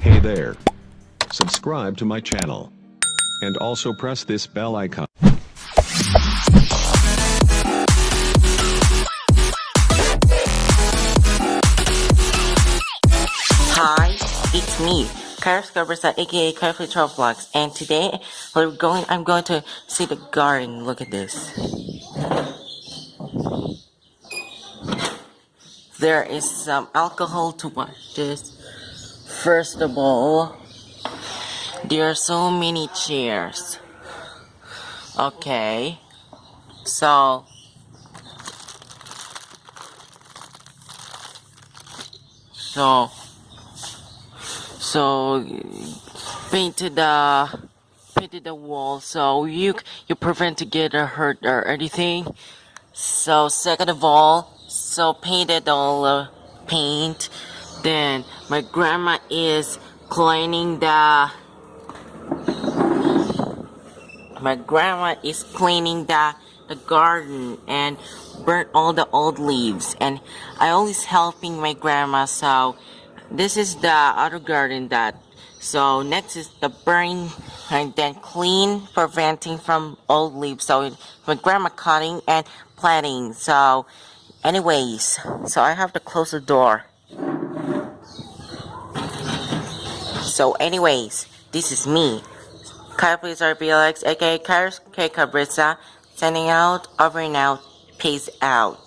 Hey there. Subscribe to my channel. And also press this bell icon. Hi, it's me, Kara Scarbersa, aka Carefully Travel Vlogs, and today we're going. I'm going to see the garden. Look at this. There is some alcohol to watch this. First of all, there are so many chairs. Okay, so so so painted the painted the wall so you you prevent to get hurt or anything so second of all so painted all the paint then my grandma is cleaning the my grandma is cleaning the the garden and burnt all the old leaves. And I always helping my grandma so this is the other garden that so next is the burn and then clean preventing from old leaves. So my grandma cutting and planting. So anyways so I have to close the door so anyways this is me Kyle please RBLX aka Kairos K Cabrissa sending out over and out peace out